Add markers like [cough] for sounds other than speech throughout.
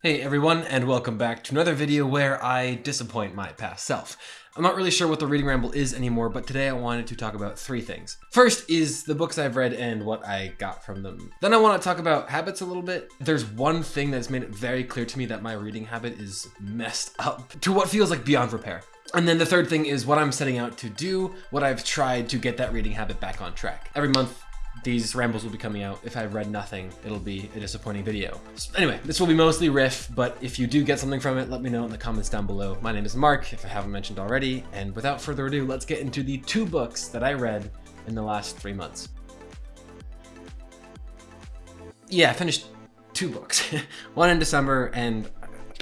Hey everyone, and welcome back to another video where I disappoint my past self. I'm not really sure what the reading ramble is anymore, but today I wanted to talk about three things. First is the books I've read and what I got from them. Then I want to talk about habits a little bit. There's one thing that's made it very clear to me that my reading habit is messed up [laughs] to what feels like beyond repair. And then the third thing is what I'm setting out to do, what I've tried to get that reading habit back on track. Every month these rambles will be coming out. If I've read nothing, it'll be a disappointing video. So anyway, this will be mostly riff, but if you do get something from it, let me know in the comments down below. My name is Mark, if I haven't mentioned already, and without further ado, let's get into the two books that I read in the last three months. Yeah, I finished two books. [laughs] one in December and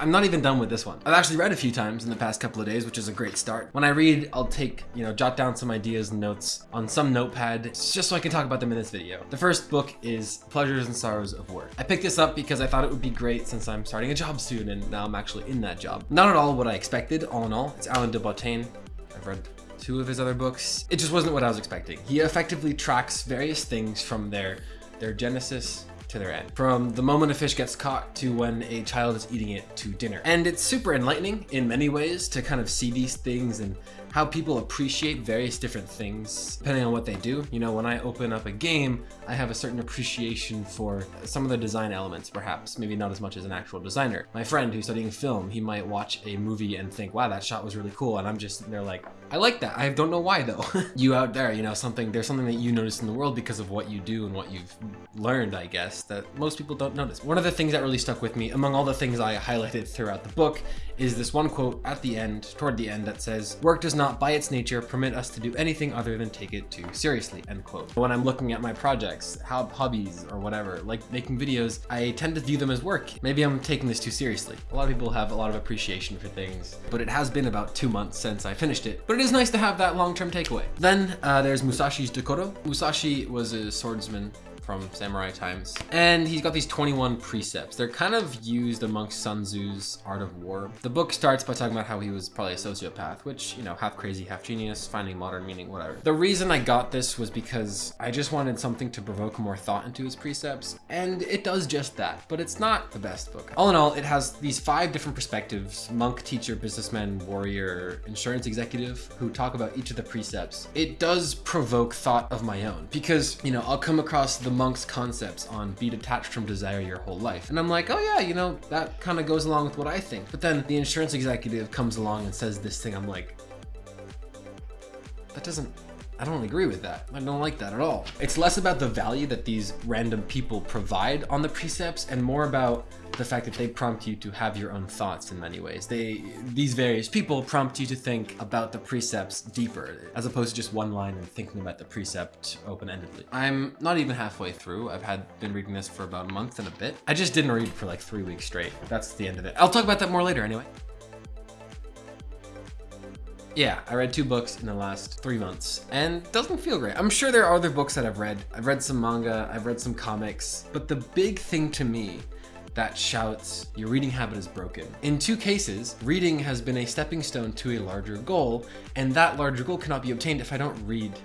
I'm not even done with this one. I've actually read a few times in the past couple of days, which is a great start. When I read, I'll take, you know, jot down some ideas and notes on some notepad, just so I can talk about them in this video. The first book is Pleasures and Sorrows of Work. I picked this up because I thought it would be great since I'm starting a job soon and now I'm actually in that job. Not at all what I expected, all in all. It's Alain de Botton. I've read two of his other books. It just wasn't what I was expecting. He effectively tracks various things from their, their genesis to their end. From the moment a fish gets caught to when a child is eating it to dinner. And it's super enlightening in many ways to kind of see these things and how people appreciate various different things depending on what they do. You know, when I open up a game, I have a certain appreciation for some of the design elements, perhaps, maybe not as much as an actual designer. My friend who's studying film, he might watch a movie and think, wow, that shot was really cool. And I'm just there like, I like that. I don't know why though. [laughs] you out there, you know, something, there's something that you notice in the world because of what you do and what you've learned, I guess, that most people don't notice. One of the things that really stuck with me, among all the things I highlighted throughout the book, is this one quote at the end, toward the end, that says, work does not by its nature permit us to do anything other than take it too seriously, end quote. When I'm looking at my projects, hobbies or whatever, like making videos, I tend to view them as work. Maybe I'm taking this too seriously. A lot of people have a lot of appreciation for things, but it has been about two months since I finished it. But it is nice to have that long-term takeaway. Then uh, there's Musashi's Dokkodo. Musashi was a swordsman from samurai times. And he's got these 21 precepts. They're kind of used amongst Sun Tzu's Art of War. The book starts by talking about how he was probably a sociopath, which, you know, half crazy, half genius, finding modern meaning, whatever. The reason I got this was because I just wanted something to provoke more thought into his precepts, and it does just that, but it's not the best book. All in all, it has these five different perspectives, monk, teacher, businessman, warrior, insurance executive, who talk about each of the precepts. It does provoke thought of my own, because, you know, I'll come across the monk's concepts on be detached from desire your whole life. And I'm like, oh yeah, you know, that kind of goes along with what I think. But then the insurance executive comes along and says this thing. I'm like, that doesn't I don't agree with that. I don't like that at all. It's less about the value that these random people provide on the precepts and more about the fact that they prompt you to have your own thoughts in many ways. They, these various people prompt you to think about the precepts deeper, as opposed to just one line and thinking about the precept open-endedly. I'm not even halfway through. I've had been reading this for about a month and a bit. I just didn't read for like three weeks straight. That's the end of it. I'll talk about that more later anyway yeah, I read two books in the last three months and doesn't feel great. I'm sure there are other books that I've read. I've read some manga, I've read some comics, but the big thing to me that shouts, your reading habit is broken. In two cases, reading has been a stepping stone to a larger goal, and that larger goal cannot be obtained if I don't read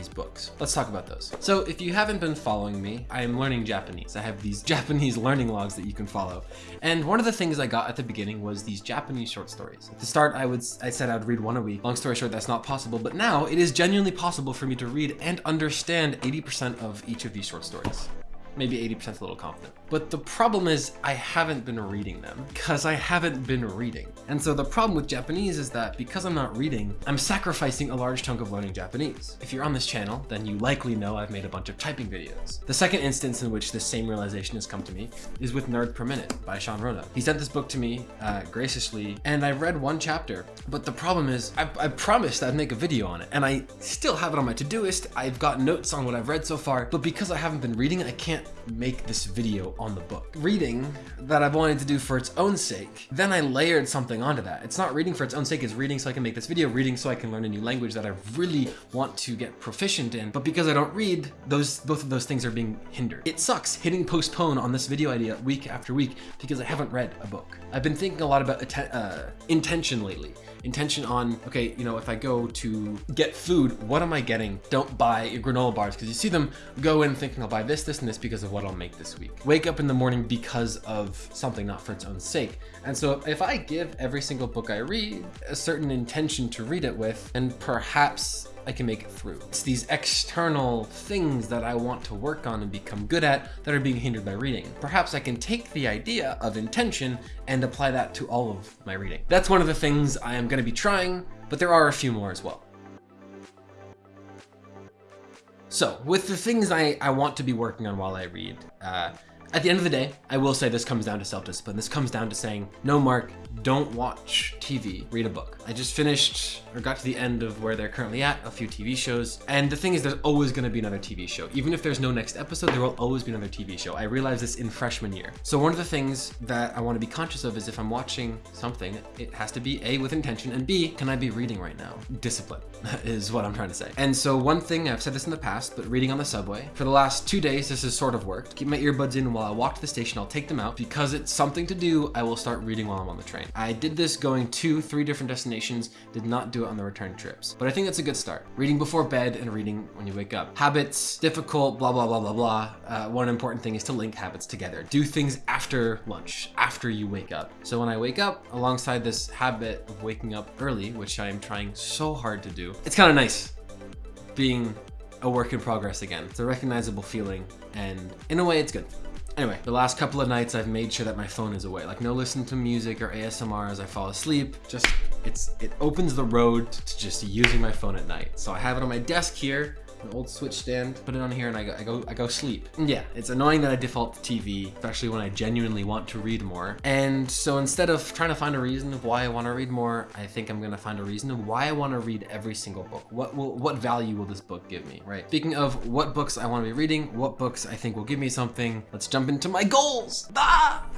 these books. Let's talk about those. So if you haven't been following me, I am learning Japanese. I have these [laughs] Japanese learning logs that you can follow. And one of the things I got at the beginning was these Japanese short stories. At the start, I would I said I'd read one a week. Long story short, that's not possible, but now it is genuinely possible for me to read and understand 80% of each of these short stories maybe 80% a little confident. But the problem is I haven't been reading them because I haven't been reading. And so the problem with Japanese is that because I'm not reading, I'm sacrificing a large chunk of learning Japanese. If you're on this channel, then you likely know I've made a bunch of typing videos. The second instance in which this same realization has come to me is with Nerd Per Minute by Sean Wrona. He sent this book to me uh, graciously and I read one chapter, but the problem is I, I promised I'd make a video on it and I still have it on my to-do-list. I've got notes on what I've read so far, but because I haven't been reading, I can't yeah make this video on the book. Reading that I've wanted to do for its own sake, then I layered something onto that. It's not reading for its own sake, it's reading so I can make this video, reading so I can learn a new language that I really want to get proficient in. But because I don't read, those both of those things are being hindered. It sucks hitting postpone on this video idea week after week because I haven't read a book. I've been thinking a lot about uh, intention lately. Intention on, okay, you know, if I go to get food, what am I getting? Don't buy granola bars because you see them go in thinking I'll buy this, this, and this because of what what I'll make this week. Wake up in the morning because of something, not for its own sake. And so if I give every single book I read a certain intention to read it with, and perhaps I can make it through. It's these external things that I want to work on and become good at that are being hindered by reading. Perhaps I can take the idea of intention and apply that to all of my reading. That's one of the things I am going to be trying, but there are a few more as well. So, with the things I, I want to be working on while I read, uh, at the end of the day, I will say this comes down to self-discipline. This comes down to saying, no, Mark, don't watch TV, read a book. I just finished or got to the end of where they're currently at, a few TV shows. And the thing is, there's always gonna be another TV show. Even if there's no next episode, there will always be another TV show. I realized this in freshman year. So one of the things that I wanna be conscious of is if I'm watching something, it has to be A, with intention, and B, can I be reading right now? Discipline [laughs] is what I'm trying to say. And so one thing, I've said this in the past, but reading on the subway, for the last two days, this has sort of worked. Keep my earbuds in while I walk to the station, I'll take them out. Because it's something to do, I will start reading while I'm on the train. I did this going to three different destinations, did not do it on the return trips. But I think that's a good start. Reading before bed and reading when you wake up. Habits, difficult, blah, blah, blah, blah, blah. Uh, one important thing is to link habits together. Do things after lunch, after you wake up. So when I wake up, alongside this habit of waking up early, which I am trying so hard to do, it's kind of nice being a work in progress again. It's a recognizable feeling and in a way it's good. Anyway, the last couple of nights I've made sure that my phone is away. Like no listen to music or ASMR as I fall asleep. Just, it's it opens the road to just using my phone at night. So I have it on my desk here an old switch stand, put it on here and I go, I go, I go sleep. Yeah, it's annoying that I default to TV, especially when I genuinely want to read more. And so instead of trying to find a reason of why I want to read more, I think I'm going to find a reason of why I want to read every single book. What will, what value will this book give me, right? Speaking of what books I want to be reading, what books I think will give me something, let's jump into my goals. Ah!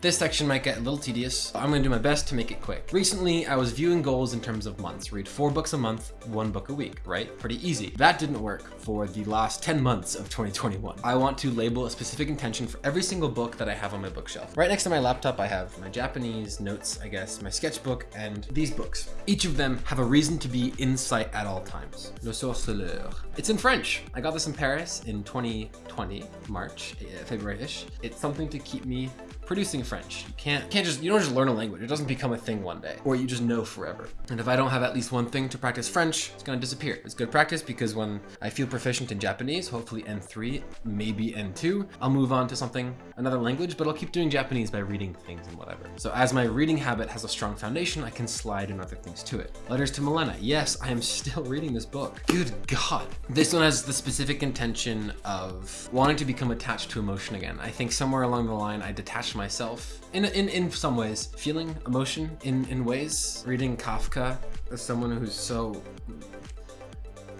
This section might get a little tedious. I'm gonna do my best to make it quick. Recently, I was viewing goals in terms of months. Read four books a month, one book a week, right? Pretty easy. That didn't work for the last 10 months of 2021. I want to label a specific intention for every single book that I have on my bookshelf. Right next to my laptop, I have my Japanese notes, I guess, my sketchbook, and these books. Each of them have a reason to be in sight at all times. Le Sorceleur. It's in French. I got this in Paris in 2020, March, eh, February-ish. It's something to keep me producing French. You can't, can't just, you don't just learn a language. It doesn't become a thing one day or you just know forever. And if I don't have at least one thing to practice French, it's gonna disappear. It's good practice because when I feel proficient in Japanese, hopefully N3, maybe N2, I'll move on to something, another language, but I'll keep doing Japanese by reading things and whatever. So as my reading habit has a strong foundation, I can slide in other things to it. Letters to Milena. Yes, I am still [laughs] reading this book. Good God. This one has the specific intention of wanting to become attached to emotion again. I think somewhere along the line, I detached myself in, in, in some ways, feeling emotion in, in ways. Reading Kafka as someone who's so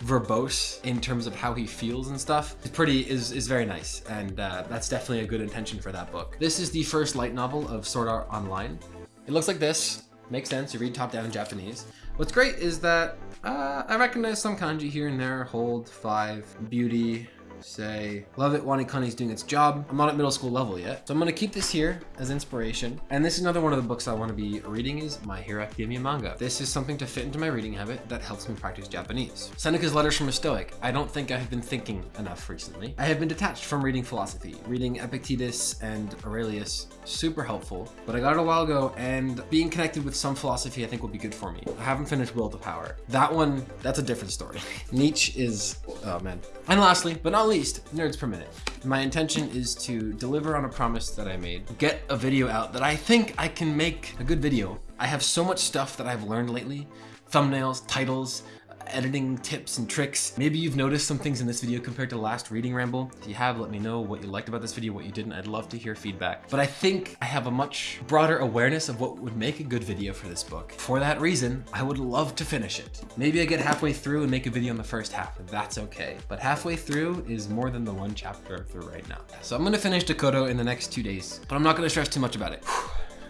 verbose in terms of how he feels and stuff is pretty is is very nice. And uh, that's definitely a good intention for that book. This is the first light novel of sword art online. It looks like this. Makes sense. You read top down japanese. What's great is that uh, i recognize some kanji here and there. Hold five beauty say, love it, Wanikani's doing its job. I'm not at middle school level yet. So I'm gonna keep this here as inspiration. And this is another one of the books I wanna be reading is My Hero Academia manga. This is something to fit into my reading habit that helps me practice Japanese. Seneca's Letters from a Stoic. I don't think I have been thinking enough recently. I have been detached from reading philosophy. Reading Epictetus and Aurelius, super helpful. But I got it a while ago and being connected with some philosophy I think will be good for me. I haven't finished Will to Power. That one, that's a different story. [laughs] Nietzsche is, oh man. And lastly, but not least, nerds per minute. My intention is to deliver on a promise that I made, get a video out that I think I can make a good video. I have so much stuff that I've learned lately, thumbnails, titles, editing tips and tricks. Maybe you've noticed some things in this video compared to last reading ramble. If you have, let me know what you liked about this video, what you didn't. I'd love to hear feedback. But I think I have a much broader awareness of what would make a good video for this book. For that reason, I would love to finish it. Maybe I get halfway through and make a video in the first half. That's okay. But halfway through is more than the one chapter through right now. So I'm gonna finish Dokkodo in the next two days, but I'm not gonna stress too much about it.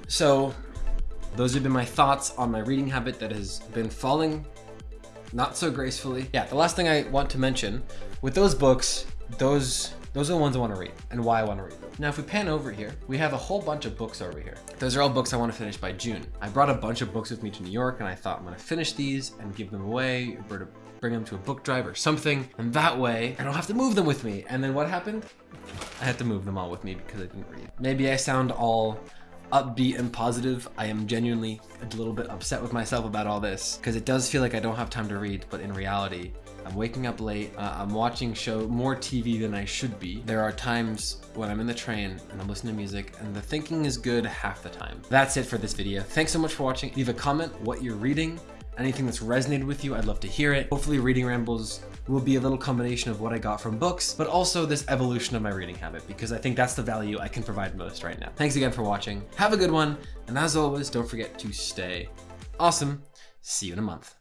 So those have been my thoughts on my reading habit that has been falling not so gracefully. Yeah, the last thing I want to mention, with those books, those those are the ones I want to read and why I want to read them. Now, if we pan over here, we have a whole bunch of books over here. Those are all books I want to finish by June. I brought a bunch of books with me to New York and I thought I'm going to finish these and give them away. Roberta bring them to a book drive or something, and that way I don't have to move them with me. And then what happened? I had to move them all with me because I didn't read. Maybe I sound all upbeat and positive. I am genuinely a little bit upset with myself about all this because it does feel like I don't have time to read, but in reality, I'm waking up late. Uh, I'm watching show more TV than I should be. There are times when I'm in the train and I'm listening to music and the thinking is good half the time. That's it for this video. Thanks so much for watching. Leave a comment what you're reading anything that's resonated with you, I'd love to hear it. Hopefully Reading Rambles will be a little combination of what I got from books, but also this evolution of my reading habit, because I think that's the value I can provide most right now. Thanks again for watching. Have a good one. And as always, don't forget to stay awesome. See you in a month.